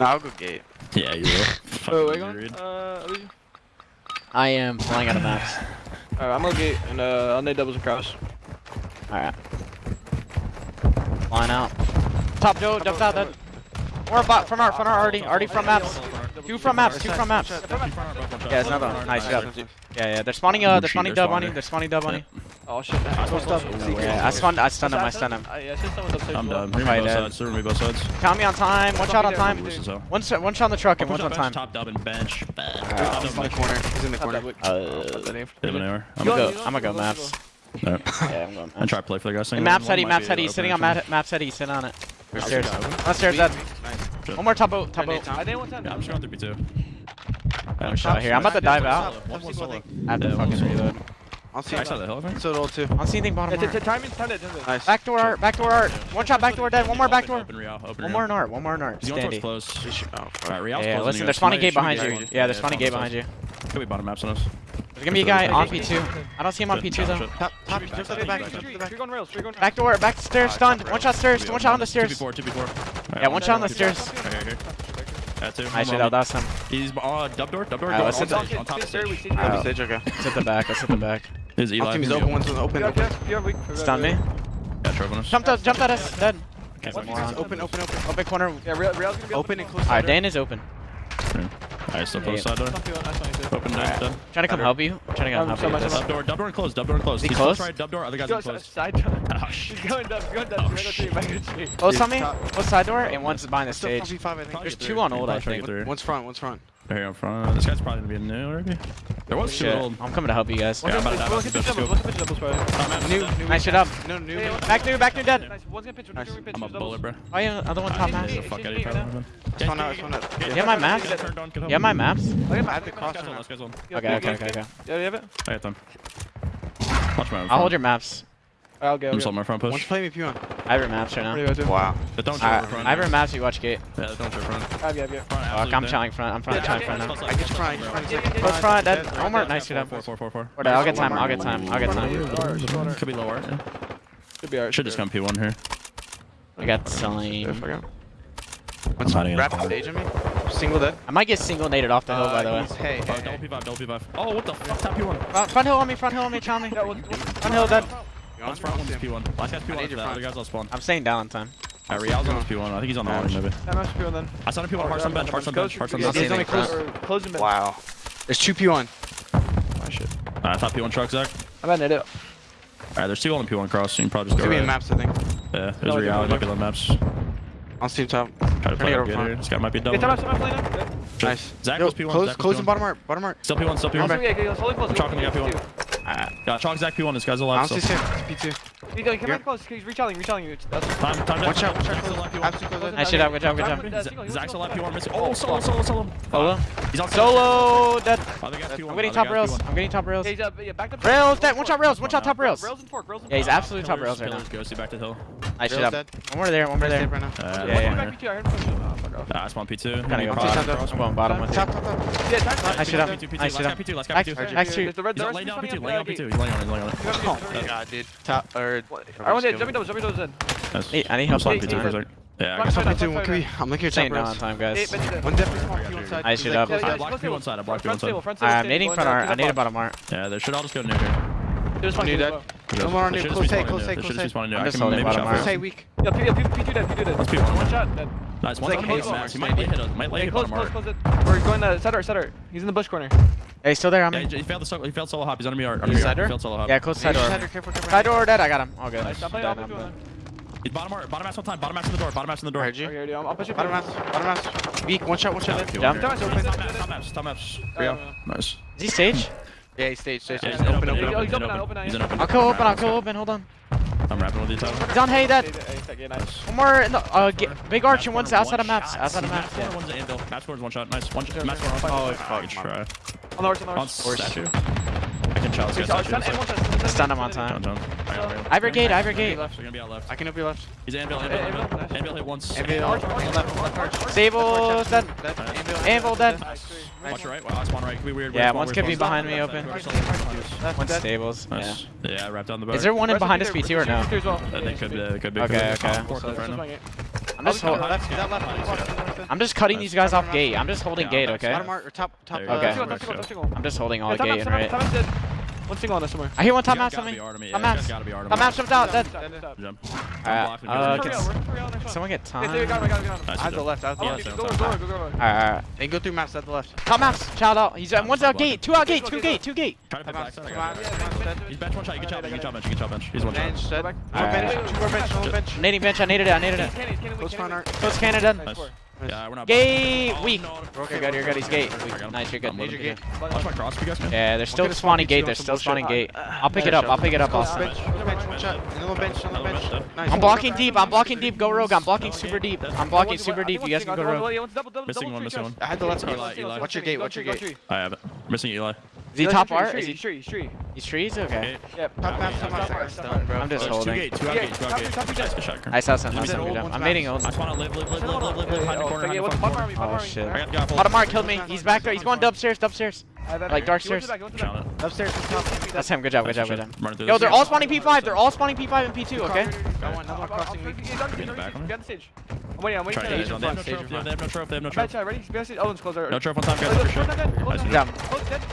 I'll go gate. Yeah, you will. Wait, wait, uh, I am flying out of max. Alright, I'm gonna gate and uh, I'll need doubles and cross. Alright. Line out. Top Joe, jumps out then. Or bot from our, from our already, already from maps. Two from maps, two from maps. Yeah, it's another one. Nice job. Yeah, yeah, they're spawning, uh, they're spawning dub on you, they're spawning dub on you. Oh shit, man. I, stunned. Yeah, I stunned I stunned him, I stunned him. I'm done. Bring might. both sides, bring me both sides. Count me on time, one shot on time. One, shot. one shot on the truck and one shot on time. Top dub and bench. He's in the corner, he's in the corner. Uh, hit him an I'm gonna go, I'm gonna go maps. Yeah, I'm going maps. And try to play for the guy. Maps heady, maps heady, sitting on maps heady, sit on it. Upstairs. Upstairs, dead. One more top boat, top boat. I didn't want time. I'm shooting 3B2. I'm shot here, I'm about to dive out. I have to fucking reload. I'll see. Nice on the helicopter. So it'll too. I'll see anything bottom. It's, it's timing standard, isn't? Nice. Back door art. Back door art. One shot. Back door dead. One more back door. Open, real, open, real. one more in art. One more in art. Standy. close. Oh, Alright, real. yeah. Listen, there's funny gate behind you. Yeah, there's funny gate behind you. Could be bottom maps on us. There's gonna be a guy on P2. I don't see him on P2 though. Top, top, just back, back, back. Back door, back stairs, stunned. One shot stairs, one shot on the stairs. Two before, two before. Yeah, one shot on the stairs. That too. Nice that. that's him. He's uh, dub door, dub door, dub door. Let's hit the back, let's hit the back. There's Eli. Team's open, one's open. Yeah, open. Stun me. Yeah, Trevor. Jumped at, jumped at us. Dead. Okay, open, open, open, open corner. Yeah, Rail, Rail's gonna be open and close. Alright, Dan is open. Yeah. Alright, still close side door. Open right. Trying to come help you. Trying to come help so you. Dub door, dub door and close, dub door and close. He He's close? Tried dub door, other guys are close. Uh, side door. Oh, shit. He's going dub, going dub, oh, shit. Close on me, one's side door, and one's behind the stage. There's two on old, I think. One's front, one's front. There up front. This guy's probably gonna be new already. There was Shit. I'm coming to help you guys. Yeah, I'm about to die. Double, double, double, bro. Oh, new, new, nice shit up. No, new. Hey, back new, back new, dead. I'm a bullet, bro. Oh yeah, other one top mask. Fuck out of your top. It's my maps. Yeah, my maps. I have the cross. Okay, okay, okay, okay. Yeah, you have it. I have them. Watch my. I'll hold your maps. I'll go. I'm just on my front push. One's playing if you want. I have your maps right now. Wow. But don't jump front. I have your maps. You watch gate. Yeah, don't jump front. Grab, grab, grab. Fuck, I'm trying front. I'm front. I'm trying front now. I just trying. Close front. That. Walmart. Nice shoot up. Four, four, four, four. Or I'll get time. I'll get time. I'll get time. Could be lower. Could be alright. Should just come P1 here. I got selling. What's rapid stage on me? Single dead. I might get single naded off the hill, uh, by the way. Hey, hey, double P5, double P5. Oh, what the fuck? Tap P1. Uh, front hill on me, front hill on me, Chami. Front hill dead. One's front, one's P1. Last guy's P1. The guys all spawn. I'm staying down in time. Alright, Real's on P1. I think he's on the water, maybe. I'm on P1. then. I saw him P1. Hearts on bench, hearts on bench, hearts on bench. He's only close. Close bench. Wow. There's two P1. Oh, shit. Alright, I thought P1 truck, Zach. I'm at it. Alright, there's two on P1 cross, you can probably just go. Could right. be in maps, I think. Yeah, there's no, Real, might be on maps. On Steam top. Try to play over here. This guy might be double. Yeah, nice. Zach goes P1. Close, Zach close and bottom art. Bottom art. Still P1, still P1. I'm chalking the guy P1. Got chalk Zach P1. This guy's alive. I'm still. P2. He's going, come Here. close. He's retelling, retelling you. That's time, time watch out, watch out. Watch out, good job, good job. Zach's still FP1 missing. Oh, solo, solo, solo. Solo. Oh, he's on solo. Dead. I'm getting top rails. I'm getting top rails. Rails, dead. One shot rails, one shot top rails. Rails and fork, rails and fork. Yeah, he's absolutely top rails right now. Goes back to hill. I should have. One more there, one more there. Right now. Uh, yeah, yeah, one yeah. P2, nah, it's one P2. I'm gonna go bottom. I'm bottom. one. top, top. Yeah, top. Nice shot. Nice shot. P2, let's go P2. Nice shoot. He's laying down P2, laying on P2. He's laying on, he's. Oh god, dude. Top, or... I want to Jumping those, jumping those in. I need help on P2. Yeah, I got two. One I'm looking at time now on time, guys. One depth is on I shoot up. I blocked Q one side. I blocked Q one side. I'm nading front art. I need a bottom art. Yeah, they should all just go nuke here. There's one new dead. No more on. Close A, close A, close A. I'm just holding bottom Close A weak. Yeah, P, yeah, P, P, P do that, P do that. Let's P one. One shot. That. Nice, one shot. Close, close. He might hit us. Might lay close, close, close it. We're going to center, center. He's in the bush corner. Hey, he's still there. I'm yeah, he, he failed the solo. He failed solo hop. He's under me. Under me. He failed solo hop. Yeah, close side door. Side door or dead? I got him. All good. Nice. Stop playing off the He's bottom art, bottom ass on time, bottom ass in the door, bottom ass in the door. RG. Okay, I'll, I'll push you bottom ass, bottom ass. Weak, one shot, one shot. Down. Top maps, top maps, top maps. Nice. Is he sage? Yeah, he stage, stage. staged. Open, open, open, open, open. I'll go open, I'll go open, hold on. I'm wrapping all these out. He's on hay that. One more, uh, big arch and one's outside of maps, outside of maps. Match corner, one's an anvil. Match corner's one shot, nice. One shot, match corner. Oh, fuck, try. On the arch, on the arch. On statue. Legend Charles. Good him on time. John, John. I brigade, I brigade. They're gonna be out. I can help you left. He's anvil, anvil, anvil. Anvil, hit once. Anvil, left, dead. Anvil, dead. Watch your right, watch one right. Can weird. Yeah, one's could be behind me open. One's stables. Yeah. Yeah, wrapped on the boat. Is there one in behind us BT or no? They could, they could be. Okay, okay. I'm just, hold I'm just cutting these guys off gate. I'm just holding gate, okay? Bottom mark, top, top, okay. I'm just holding all gate, right? One single on this somewhere. I hear one top mass on me. Top mass. Top mass jumped out. Dead. Jump. Alright. Someone get time? I have the left. I have the left. Alright. They go through mass at the left. Top mass. Shout out. He's uh, one's out gate. Two out gate. Two gate. Two gate. He's bench one shot. You can chop bench. You can chop bench. He's one shot. Bench. Two more bench. One bench. Nading bench. I needed it. I needed it. Close Canada. Close Canada. Yeah, we're not. Gate weak. Oh, okay, you're good. You're good. He's gate. Nice. You're good. Major gate. Watch my cross, you guys. Yeah, they're still spawning gate. They're still spawning gate. Uh, I'll pick it up. I'll pick it up. I'll bench. Bench. Bench. I'm blocking deep. I'm blocking deep. Go rogue. I'm blocking super deep. I'm blocking super deep. You guys can go rogue. Missing one. Missing one. I had the left side. Watch your gate. Watch your gate. I have it. Missing Eli. Is he top art? Is he tree? He's tree. He's trees? Okay. Yep. Top pass, top pass, top pass. I'm just holding. Two gate, two out gate, two out gate. I saw something. I'm nading old. I just wanna live, live, live, live, live, live, live, hide in the corner, hide in the corner. Oh shit. Bottom art killed me. He's back there. He's going upstairs, upstairs. Like dark stairs. Upstairs. That's him. Good job. Good job. Good job. Yo, they're all spawning P5. They're all spawning P5 and P2. Okay. Got. I'm waiting. I'm waiting. They have no trap. They have no trope. Ready? Owen's closer. No trope on top. Got it for sure. Nice job.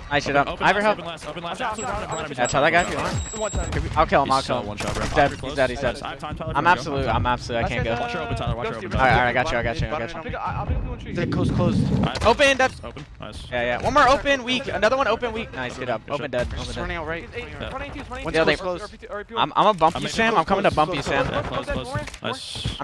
Nice shit up. Ivor help. That's how that guy feels. I'll kill him. I'll kill him. He's dead. He's dead. He's dead. I'm absolute. I'm absolute. I can't go. Watch your open, Tyler. Watch your open. Alright, alright. I got you. I got you. I got you. Close, close. Open. That's open. Nice. Yeah, yeah. One more open. We weak. Another one open weak. Nice, get up. Open dead. Open dead. running out right. Yeah, they I'm I'm a bump you, Sam. I'm coming to bump you, Sam. I'm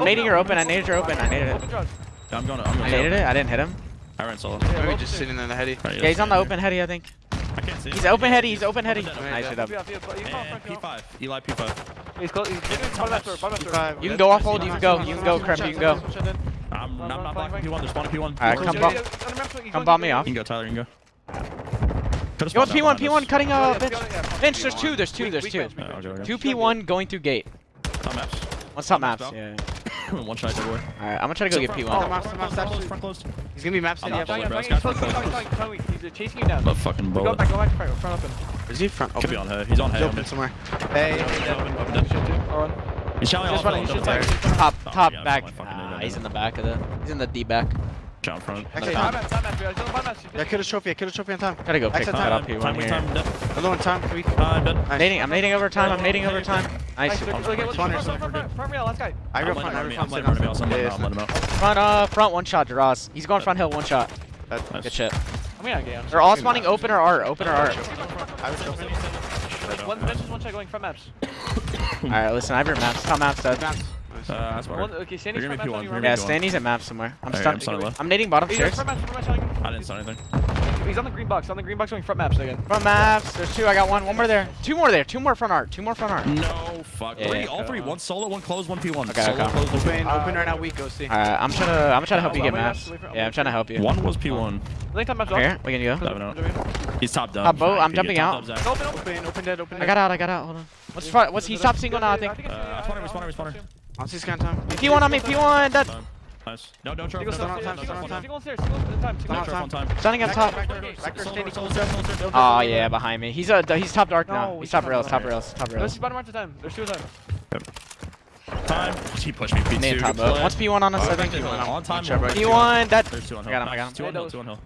nading your open. I naded your open. I naded it. I'm going. I'm going. I naded it. I didn't hit him. I ran solo. Maybe just sitting in the heady. Yeah, he's on the open heady, I think. I can't see. He's open heady. He's open heady. Nice, get up. P5. Eli P5. He's close. You can go off hold. You can go. You can go, Krem. You can go. I'm, not blocking P1. There's one P1. Alright, come bomb. Come bomb me off. You can go, Tyler. You can go could have Yo, P1, P1 cutting uh, yeah, bench. Yeah, bench, there's two, there's two, weak, there's weak two. Bench, oh, okay, okay. Two P1 going through gate. Top maps. One's top maps, yeah. One shot everywhere. Alright, I'm gonna try to go get P1. Oh, maps, maps, front front close. He's gonna be maps in the F1. He's chasing you down. Fucking bullet. Go back, go back, front up. Is he front? Could be on her. He's on her. He's somewhere. Hey, he's shouting. Top, top oh, back. He's in the back of the. He's in the D back. Jump front. Actually, time out, time out. Time out. Yeah, kill the trophy, kill the trophy on time. Gotta go pick that up. He time, here. time, I'm low on time. Three. Uh, I'm done. Nice. I'm nading over time. I'm nading over time. Nice. nice. Front, rail, let's. I real front, I. I'm letting him. I'm letting him. Front, uh, front one shot, Duraz. He's going front hill, one shot. That's. Good shit. They're all spawning open or art, open or art. I was open. One, one shot going front maps. Alright, listen, I have your maps. Top maps, Dad. Uh, uh, that's where. Okay, Sandy's Yeah, Sandy's at map somewhere. I'm okay, stuck. I'm, sorry. I'm nading bottom stairs. I didn't saw anything. He's on the green box. On the green box going front maps again. Front maps. There's two. I got one. One more there. Two more there. Two more front art. Two more front art. No fuck. Yeah, three. Yeah, all three. One solo. One close. One p1. Okay. Solo, okay. Close, open. Uh, open right now. Uh, Weak. Go see. Alright. I'm trying to. I'm trying to help you get maps. Yeah. I'm trying to help you. One was p1. Link top maps. Here. We can go. He's top dub. Top boat. I'm jumping out. Open. Open. Open. Dead. Open. I got out. I got out. Hold on. What's what's he stop single now? I think. Uh, spawner. Spawner. Spawner. I'll see scan time. P1 on me, P1 That. Nice. No, no, Charles. Stun on time, stun on on stairs. On top. Oh yeah, behind me. He's uh, a he's top dark now. He's top rails, top rails, top rails. Let's bottom right to time. There's two of them. Time. He pushed me. P2. Name top up. What's P1 on us? Oh, I think P1 That. P1. There's two on hill. I got him. I got him. Two on hill. Two on hill.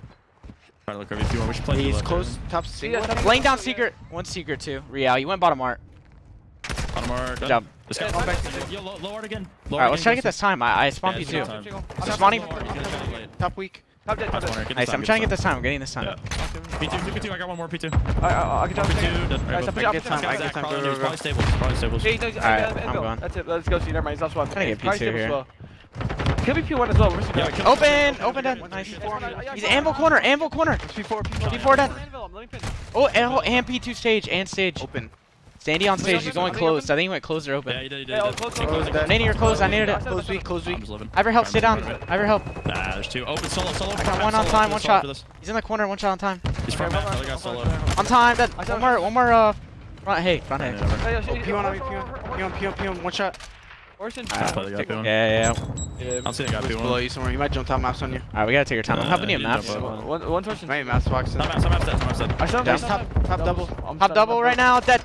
Trying to look over P1. He's close. Top secret. Laying down secret. One secret too. Real. You went bottom art. Bottom art. Good job. Let's go. Yeah, back to Yo, again. Alright, let's try to get this time. I, I spawned yeah, you too. I'm spawning. Top weak. Top dead. Top dead. Nice, I'm trying to get this time. I'm getting this time. P2, P2, I got one more P2. I can jump P2. Get time, I get time. Probably probably. Alright, I'm going. That's it, let's go see. Never mind, he's one. Trying to get P2 here. Kill me P1 as well. Yeah, open! Open dead. Nice. He's anvil corner, anvil corner. P4, P4, P4 dead. Oh, and P2 stage, and stage. Open. Sandy on stage, he's going open, closed. I think he went closed or Yeah, open. you did, you did. Yeah, did. close, Keep close, close. Nate, you're closed, I needed it. Close weak, close I'm weak. Iver help, I'm down. living. Iver help. Nah, there's two. Open solo, solo. I got one on time, one shot. He's in the corner, one shot on time. He's front map, other guy's solo. On time, dead. I saw One more, one more, uh, front, hey, front, hey. Yeah, never. Hey, yeah, Oh, P1 on me, P1. over, over. P1, P1, P1. One shot. Orson. Trying to play the guy, Yeah, yeah, yeah. Yeah. I'm seeing a guy He's P1. below you somewhere. He might jump top maps on you. Alright, we gotta take our time. I'm helping you he maps. jump up. One, one torsion. Maybe maps boxing. Some map, some map set, some map. I saw him. Down I saw him. top, top double. Top double right now, dead.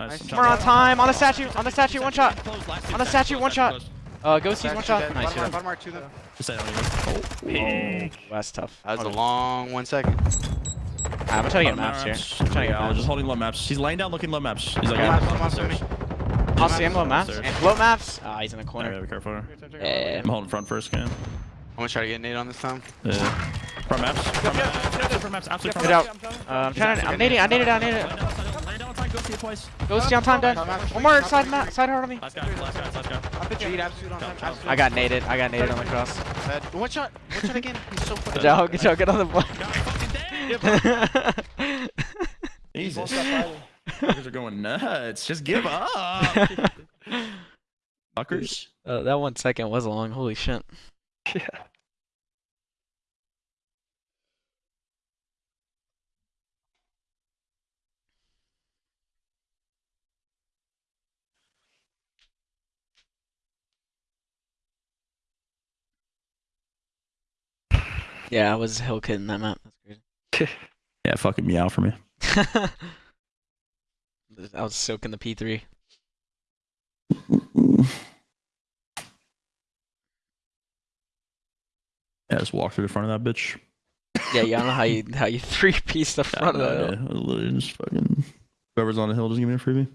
Nice. Nice. We're on time, on the statue, on the statue, one shot. Close, last two On the statue, one shot. close. Uh, Ghosties, one shot. dead. Nice, Bottom yeah. art, bottom art, two them. Just say I don't even. Oh, that's tough. That was a long one second. I'm gonna try to get maps here. I'm trying to get Yeah, maps. just holding low maps. He's laying down looking low maps. He's like, Okay. yeah, Maps, maps, I'll see him low maps. Upstairs. And low maps. Ah, he's in the corner. yeah, be careful. Yeah. I'm holding front first, Cam. I'm gonna try to get Nate on this time. Yeah. Front maps. Front maps. Front maps. Absolute front Get maps. out. Uh, I'm trying to. I'm nading. I naded. I naded. Down, down, down, time, go see it twice. Go on time, done. One more side map. Side hard on me. Last guy, last guy, last guy. Cheat, absolute on time. I got naded. I got naded on the cross. Dead. One shot. One shot again. He's so fucking. Good job. Good job. Get on the God fucking damn. Jesus. Fuckers are going nuts. Just give up. Fuckers. uh, that one second was a long. Holy shit. Yeah. Yeah, I was hill kid that map. That's Yeah, fucking meow for me. I was soaking the P3. Yeah, just walk through the front of that bitch. Yeah, yeah. I don't know how you how you three piece the front of idea. Literally just fucking. Whoever's on the hill, just give me a freebie.